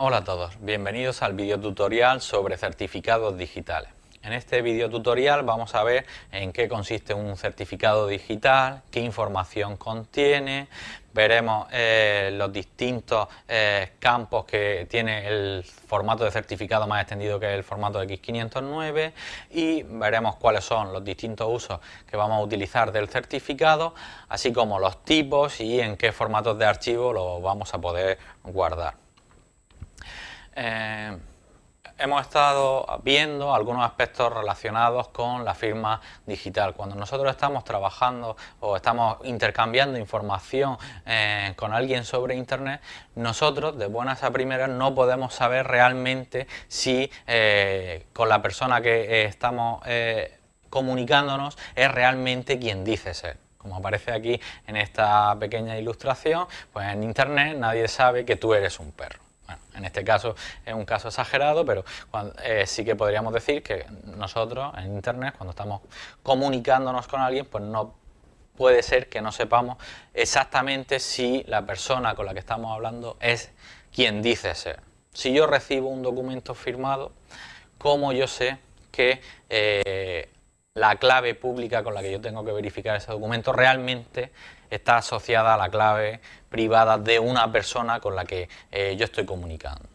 Hola a todos, bienvenidos al video tutorial sobre certificados digitales. En este video tutorial vamos a ver en qué consiste un certificado digital, qué información contiene, veremos eh, los distintos eh, campos que tiene el formato de certificado más extendido que el formato X509 y veremos cuáles son los distintos usos que vamos a utilizar del certificado, así como los tipos y en qué formatos de archivo lo vamos a poder guardar. Eh, hemos estado viendo algunos aspectos relacionados con la firma digital. Cuando nosotros estamos trabajando o estamos intercambiando información eh, con alguien sobre Internet, nosotros de buenas a primeras no podemos saber realmente si eh, con la persona que estamos comunicándonos es realmente quien dice ser como aparece aquí en esta pequeña ilustración, pues en internet nadie sabe que tú eres un perro. En este caso es un caso exagerado, pero eh, sí que podríamos decir que nosotros en Internet, cuando estamos comunicándonos con alguien, pues no puede ser que no sepamos exactamente si la persona con la que estamos hablando es quien dice ser. Si yo recibo un documento firmado, ¿cómo yo sé que eh, la clave pública con la que yo tengo que verificar ese documento realmente está asociada a la clave privada de una persona con la que eh, yo estoy comunicando.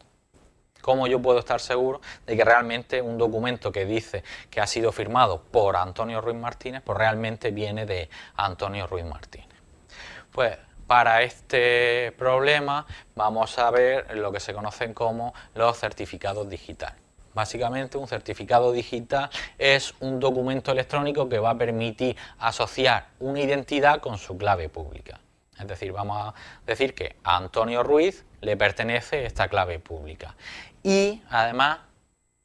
¿Cómo yo puedo estar seguro de que realmente un documento que dice que ha sido firmado por Antonio Ruiz Martínez, pues realmente viene de Antonio Ruiz Martínez? Pues para este problema vamos a ver lo que se conocen como los certificados digitales. Básicamente un certificado digital es un documento electrónico que va a permitir asociar una identidad con su clave pública. Es decir, vamos a decir que a Antonio Ruiz le pertenece esta clave pública. Y además,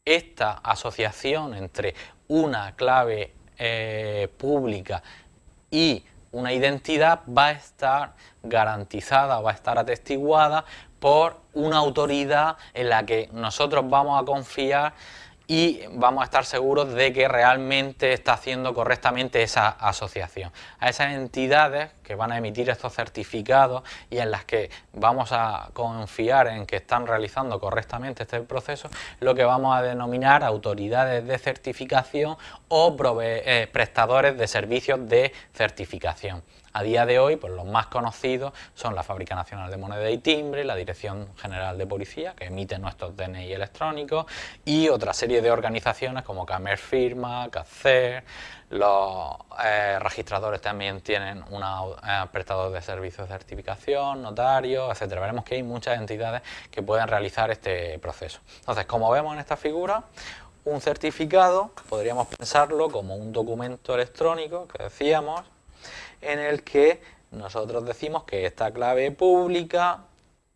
esta asociación entre una clave eh, pública y una identidad va a estar garantizada, va a estar atestiguada por una autoridad en la que nosotros vamos a confiar y vamos a estar seguros de que realmente está haciendo correctamente esa asociación. A esas entidades que van a emitir estos certificados y en las que vamos a confiar en que están realizando correctamente este proceso, lo que vamos a denominar autoridades de certificación o eh, prestadores de servicios de certificación. A día de hoy, pues los más conocidos son la Fábrica Nacional de Moneda y Timbre, la Dirección General de Policía, que emite nuestros DNI electrónicos, y otra serie de organizaciones como Camer Firma, CACER, los eh, registradores también tienen un eh, prestador de servicios de certificación, notarios, etcétera. Veremos que hay muchas entidades que pueden realizar este proceso. Entonces, como vemos en esta figura, un certificado podríamos pensarlo como un documento electrónico que decíamos en el que nosotros decimos que esta clave pública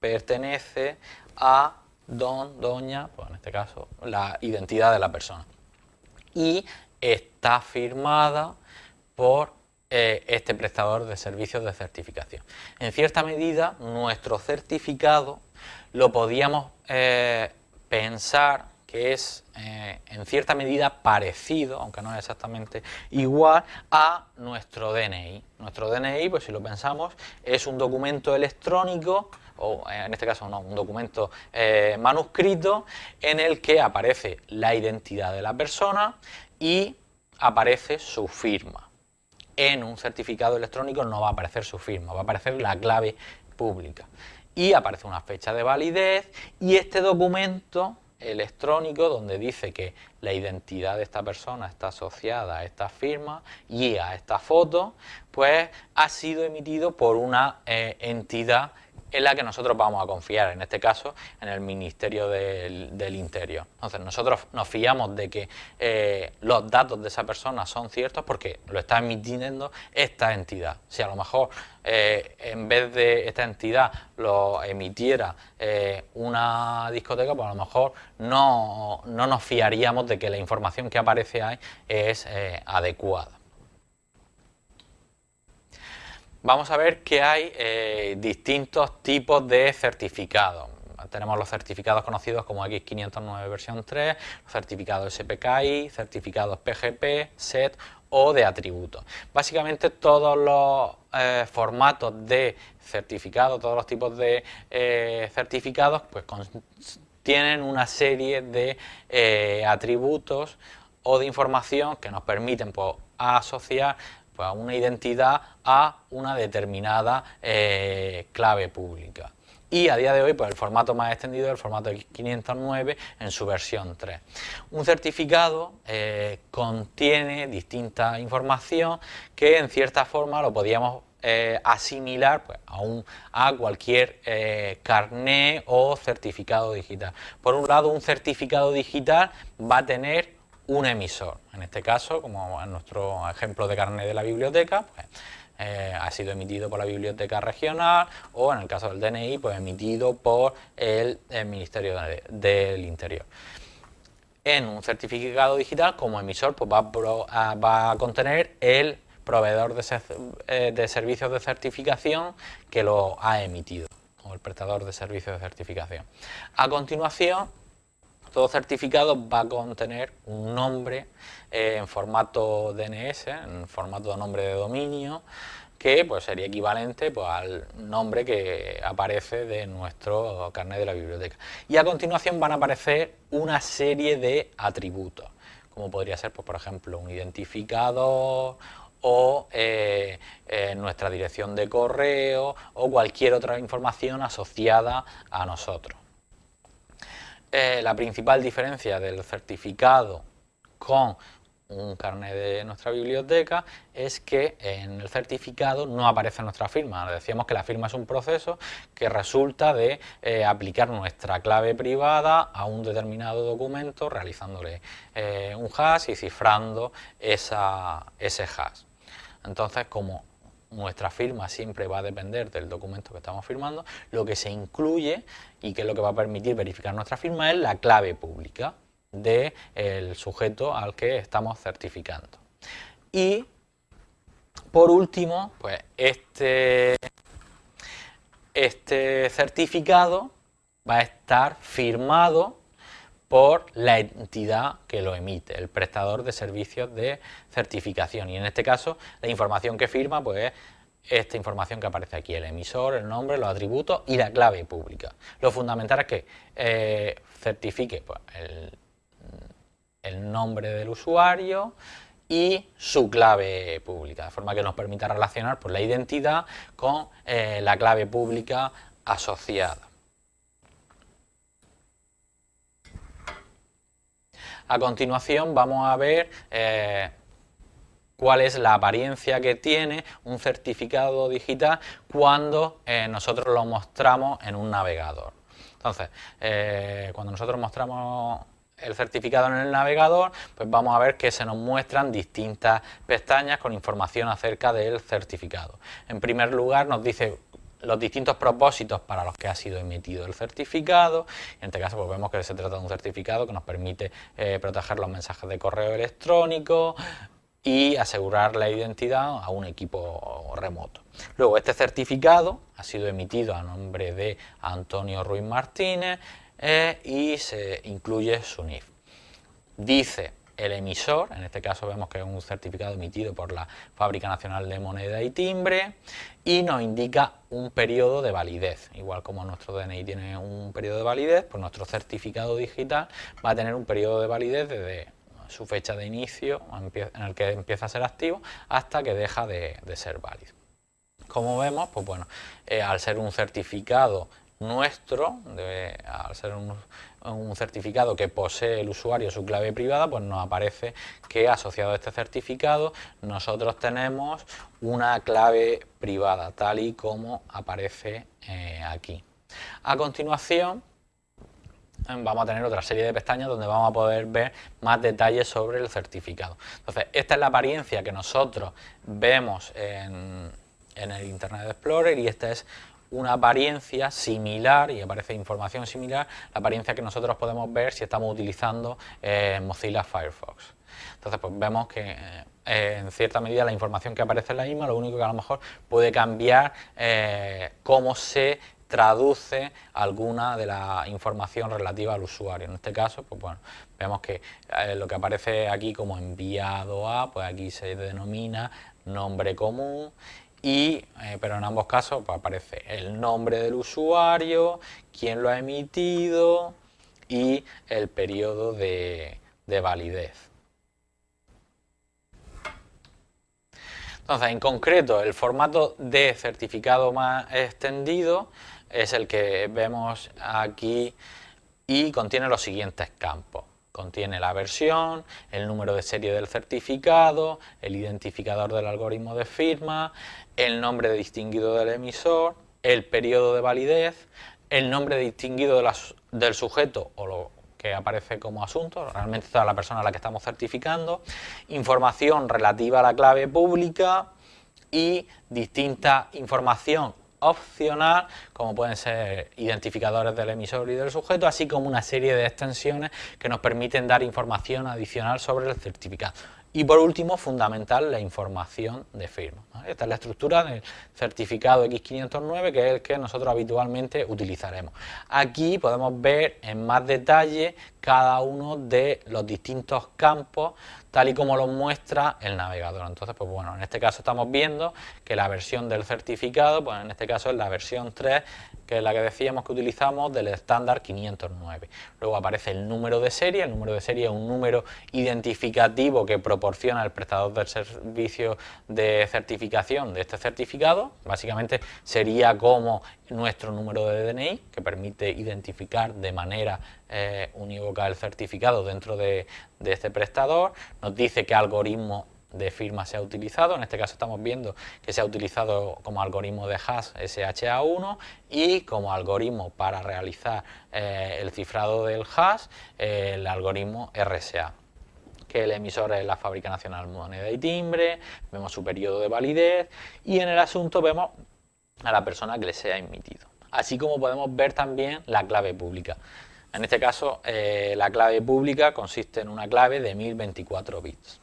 pertenece a don, doña, pues en este caso la identidad de la persona. Y está firmada por eh, este prestador de servicios de certificación. En cierta medida, nuestro certificado lo podíamos eh, pensar que es eh, en cierta medida parecido, aunque no es exactamente igual, a nuestro DNI. Nuestro DNI, pues si lo pensamos, es un documento electrónico o en este caso no, un documento eh, manuscrito en el que aparece la identidad de la persona y aparece su firma. En un certificado electrónico no va a aparecer su firma, va a aparecer la clave pública y aparece una fecha de validez y este documento electrónico donde dice que la identidad de esta persona está asociada a esta firma y a esta foto, pues ha sido emitido por una eh, entidad en la que nosotros vamos a confiar, en este caso en el Ministerio del, Interior. Entonces nosotros nos fiamos de que eh, los datos de esa persona son ciertos porque lo está emitiendo esta entidad. Si a lo mejor eh, en vez de esta entidad lo emitiera eh, una discoteca, pues a lo mejor no, no, nos fiaríamos de que la información que aparece ahí es adecuada vamos a ver que hay eh, distintos tipos de certificados. Tenemos los certificados conocidos como X509 versión 3, los certificados SPKI, certificados PGP, SET o de atributos. Básicamente todos los eh, formatos de certificado, todos los tipos de eh, certificados, pues tienen una serie de atributos o de información que nos permiten pues, asociar pues, una identidad a una determinada clave pública y a día de hoy pues el formato más extendido es el formato X509 en su versión 3. Un certificado eh, contiene distinta información que en cierta forma lo podíamos eh, asimilar pues, a, un, a, cualquier eh, carné o certificado digital. Por un lado, un certificado digital va a tener un emisor. En este caso, como en nuestro ejemplo de carné de la biblioteca, pues, eh, ha sido emitido por la biblioteca regional o en el caso del DNI pues emitido por el, Ministerio del Interior. En un certificado digital como emisor pues va, a, contener el proveedor de, eh, de servicios de certificación que lo ha emitido o el prestador de servicios de certificación. A continuación todo certificado va a contener un nombre eh, en formato DNS, en formato de nombre de dominio, que pues, sería equivalente pues, al nombre que aparece de nuestro carnet de la biblioteca. Y a continuación van a aparecer una serie de atributos, como podría ser, pues, por ejemplo, un identificador o eh, eh, nuestra dirección de correo o cualquier otra información asociada a nosotros. Eh, la principal diferencia del certificado con un carnet de nuestra biblioteca es que en el certificado no aparece nuestra firma. Decíamos que la firma es un proceso que resulta de eh, aplicar nuestra clave privada a un determinado documento realizándole eh, un hash y cifrando esa, ese hash. Entonces, como nuestra firma siempre va a depender del documento que estamos firmando, lo que se incluye y que es lo que va a permitir verificar nuestra firma es la clave pública del sujeto al que estamos certificando. Y por último, pues este, este certificado va a estar firmado por la entidad que lo emite, el prestador de servicios de certificación. Y en este caso, la información que firma pues, es esta información que aparece aquí, el emisor, el nombre, los atributos y la clave pública. Lo fundamental es que eh, certifique pues, el, nombre del usuario y su clave pública, de forma que nos permita relacionar pues, la identidad con eh, la clave pública asociada. A continuación vamos a ver eh, cuál es la apariencia que tiene un certificado digital cuando eh, nosotros lo mostramos en un navegador. Entonces, eh, cuando nosotros mostramos el certificado en el navegador, pues vamos a ver que se nos muestran distintas pestañas con información acerca del certificado. En primer lugar nos dice los distintos propósitos para los que ha sido emitido el certificado. En este caso pues vemos que se trata de un certificado que nos permite eh, proteger los mensajes de correo electrónico y asegurar la identidad a un equipo remoto. Luego este certificado ha sido emitido a nombre de Antonio Ruiz Martínez eh, y se incluye su NIF. Dice el emisor, en este caso vemos que es un certificado emitido por la Fábrica Nacional de Moneda y Timbre y nos indica un periodo de validez, igual como nuestro DNI tiene un periodo de validez, pues nuestro certificado digital va a tener un periodo de validez desde su fecha de inicio en el que empieza a ser activo hasta que deja de, ser válido. Como vemos, pues bueno, eh, al ser un certificado nuestro, al ser un, certificado que posee el usuario su clave privada, pues nos aparece que asociado a este certificado nosotros tenemos una clave privada, tal y como aparece eh, aquí. A continuación, vamos a tener otra serie de pestañas donde vamos a poder ver más detalles sobre el certificado. Entonces, esta es la apariencia que nosotros vemos en, en el Internet Explorer y esta es una apariencia similar, y aparece información similar, la apariencia que nosotros podemos ver si estamos utilizando eh, Mozilla Firefox. Entonces, pues vemos que eh, en cierta medida la información que aparece en la misma, lo único que a lo mejor puede cambiar eh, cómo se traduce alguna de la información relativa al usuario. En este caso, pues bueno, vemos que eh, lo que aparece aquí como enviado a, pues aquí se denomina nombre común eh, pero en ambos casos pues aparece el nombre del usuario, quién lo ha emitido y el periodo de, de validez. Entonces, en concreto, el formato de certificado más extendido es el que vemos aquí y contiene los siguientes campos. Contiene la versión, el número de serie del certificado, el identificador del algoritmo de firma, el nombre distinguido del emisor, el periodo de validez, el nombre distinguido del sujeto o lo que aparece como asunto, realmente toda la persona a la que estamos certificando, información relativa a la clave pública y distinta información opcional, como pueden ser identificadores del emisor y del sujeto, así como una serie de extensiones que nos permiten dar información adicional sobre el certificado. Y por último, fundamental, la información de firma. Esta es la estructura del certificado X509, que es el que nosotros habitualmente utilizaremos. Aquí podemos ver en más detalle cada uno de los distintos campos tal y como lo muestra el navegador. Entonces, pues bueno, en este caso estamos viendo que la versión del certificado, pues en este caso es la versión 3, que es la que decíamos que utilizamos del estándar 509. Luego aparece el número de serie, el número de serie es un número identificativo que proporciona el prestador del servicio de certificación de este certificado, básicamente sería como nuestro número de DNI, que permite identificar de manera eh, unívoca el certificado dentro de, este prestador, nos dice qué algoritmo de firma se ha utilizado, en este caso estamos viendo que se ha utilizado como algoritmo de hash SHA1 y como algoritmo para realizar eh, el cifrado del hash el algoritmo RSA que el emisor es la Fábrica Nacional Moneda y Timbre, vemos su periodo de validez y en el asunto vemos a la persona que le sea emitido. Así como podemos ver también la clave pública. En este caso, eh, la clave pública consiste en una clave de 1024 bits.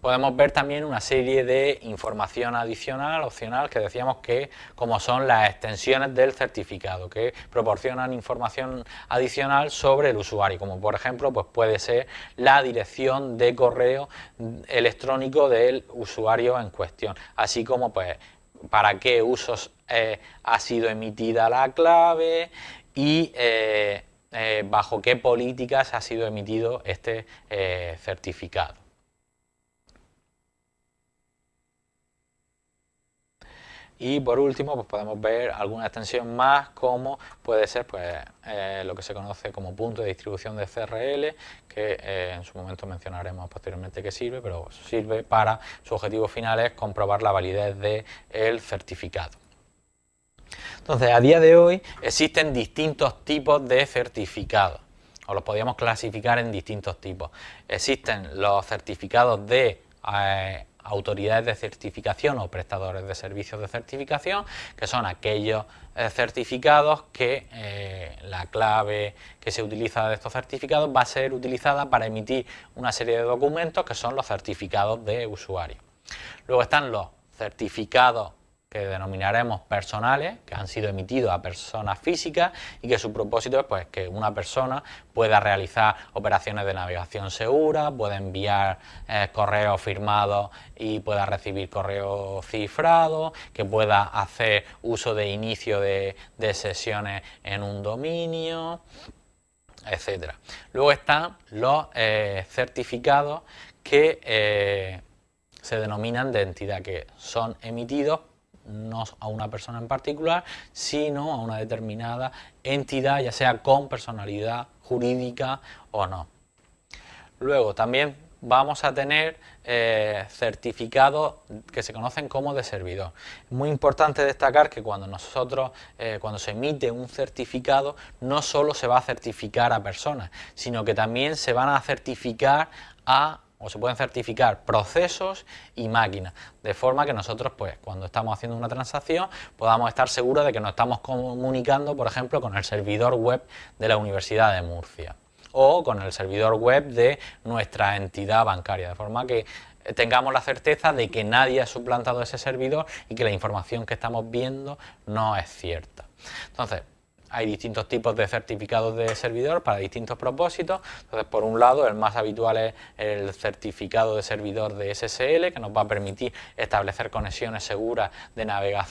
Podemos ver también una serie de información adicional, opcional, que decíamos que como son las extensiones del certificado, que proporcionan información adicional sobre el usuario, como por ejemplo pues puede ser la dirección de correo electrónico del usuario en cuestión, así como pues para qué usos eh, ha sido emitida la clave, y eh, eh, bajo qué políticas ha sido emitido este certificado. Y por último, pues podemos ver alguna extensión más como puede ser pues, lo que se conoce como punto de distribución de CRL, que en su momento mencionaremos posteriormente que sirve, pero sirve para su objetivo final es comprobar la validez del certificado. Entonces, a día de hoy existen distintos tipos de certificados, o los podríamos clasificar en distintos tipos. Existen los certificados de eh, autoridades de certificación o prestadores de servicios de certificación, que son aquellos eh, certificados que eh, la clave que se utiliza de estos certificados va a ser utilizada para emitir una serie de documentos que son los certificados de usuario. Luego están los certificados que denominaremos personales, que han sido emitidos a personas físicas y que su propósito es pues, que una persona pueda realizar operaciones de navegación segura, pueda enviar eh, correos firmados y pueda recibir correos cifrados, que pueda hacer uso de inicio de, sesiones en un dominio, etcétera. Luego están los eh, certificados que eh, se denominan de entidad, que son emitidos no a una persona en particular, sino a una determinada entidad, ya sea con personalidad jurídica o no. Luego también vamos a tener eh, certificados que se conocen como de servidor. Muy importante destacar que cuando nosotros, eh, cuando se emite un certificado, no solo se va a certificar a personas, sino que también se van a certificar a o se pueden certificar procesos y máquinas, de forma que nosotros, pues, cuando estamos haciendo una transacción, podamos estar seguros de que nos estamos comunicando, por ejemplo, con el servidor web de la Universidad de Murcia o con el servidor web de nuestra entidad bancaria, de forma que tengamos la certeza de que nadie ha suplantado ese servidor y que la información que estamos viendo no es cierta. Entonces, hay distintos tipos de certificados de servidor para distintos propósitos. Entonces, por un lado, el más habitual es el certificado de servidor de SSL, que nos va a permitir establecer conexiones seguras de navegación